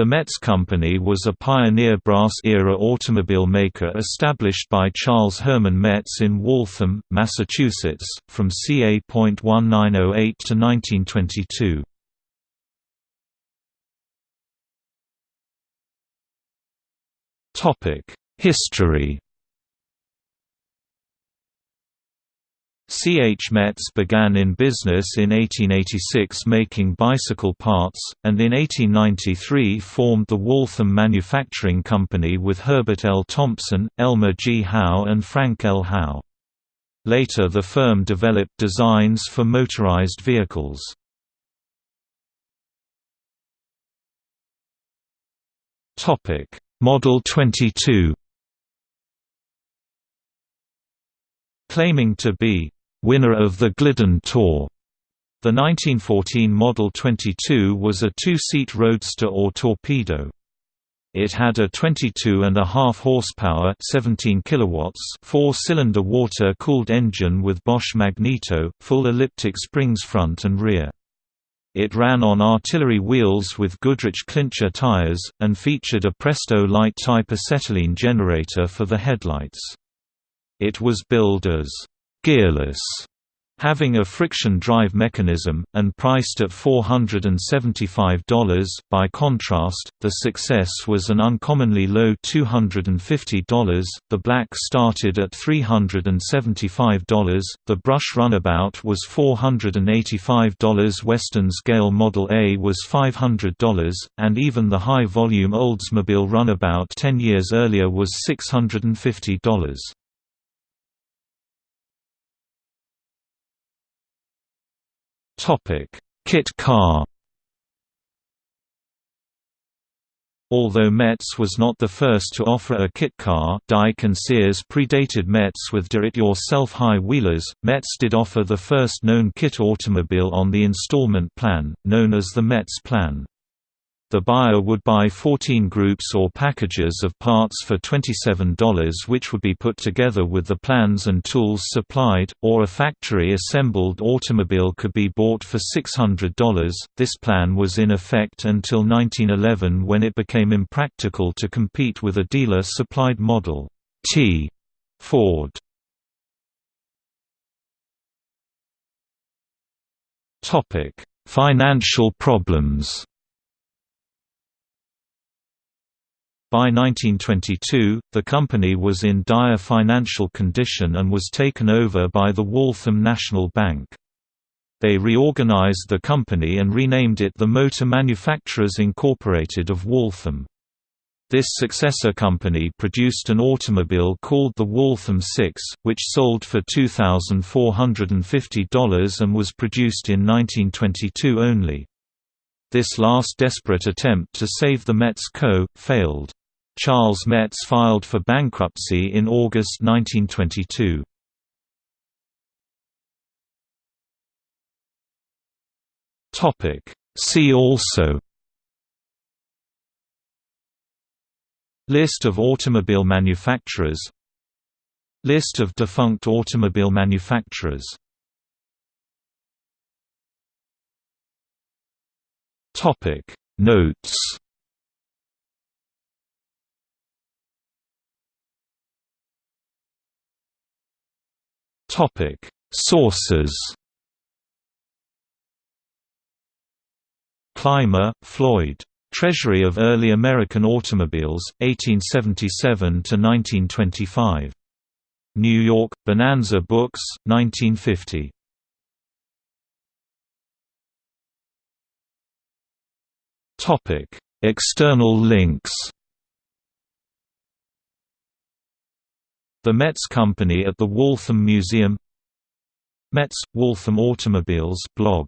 The Metz Company was a pioneer brass-era automobile maker established by Charles Herman Metz in Waltham, Massachusetts, from ca. 1908 to 1922. History C. H. Metz began in business in 1886 making bicycle parts, and in 1893 formed the Waltham Manufacturing Company with Herbert L. Thompson, Elmer G. Howe and Frank L. Howe. Later the firm developed designs for motorized vehicles. Model 22 Claiming to be winner of the Glidden Tour. The 1914 Model 22 was a two-seat roadster or torpedo. It had a 22.5 horsepower 17 kilowatts four-cylinder water-cooled engine with Bosch magneto, full elliptic springs front and rear. It ran on artillery wheels with Goodrich Clincher tires, and featured a Prest-O-Lite type acetylene generator for the headlights. It was billed as gearless, having a friction drive mechanism, and priced at $475. By contrast, the success was an uncommonly low $250. The black started at $375. The brush runabout was $485. Western's Gale Model A was $500, and even the high volume Oldsmobile runabout 10 years earlier was $650. Kit car. Although Metz was not the first to offer a kit car Dyke and Sears predated Metz with do-it-yourself high-wheelers, Metz did offer the first known kit automobile on the installment plan, known as the Metz plan. The buyer would buy 14 groups or packages of parts for $27 which would be put together with the plans and tools supplied, or a factory-assembled automobile could be bought for $600. This plan was in effect until 1911 when it became impractical to compete with a dealer-supplied Model T Ford. Financial problems By 1922, the company was in dire financial condition and was taken over by the Waltham National Bank. They reorganized the company and renamed it the Motor Manufacturers Incorporated of Waltham. This successor company produced an automobile called the Waltham 6, which sold for $2,450 and was produced in 1922 only. This last desperate attempt to save the Metz Co. failed. Charles Metz filed for bankruptcy in August 1922. See also List of automobile manufacturers List of defunct automobile manufacturers Notes Topic: Sources. Clymer, Floyd. Treasury of Early American Automobiles, 1877 to 1925. New York: Bonanza Books, 1950. Topic: External links. The Metz Company at the Waltham Museum Metz – Waltham Automobiles blog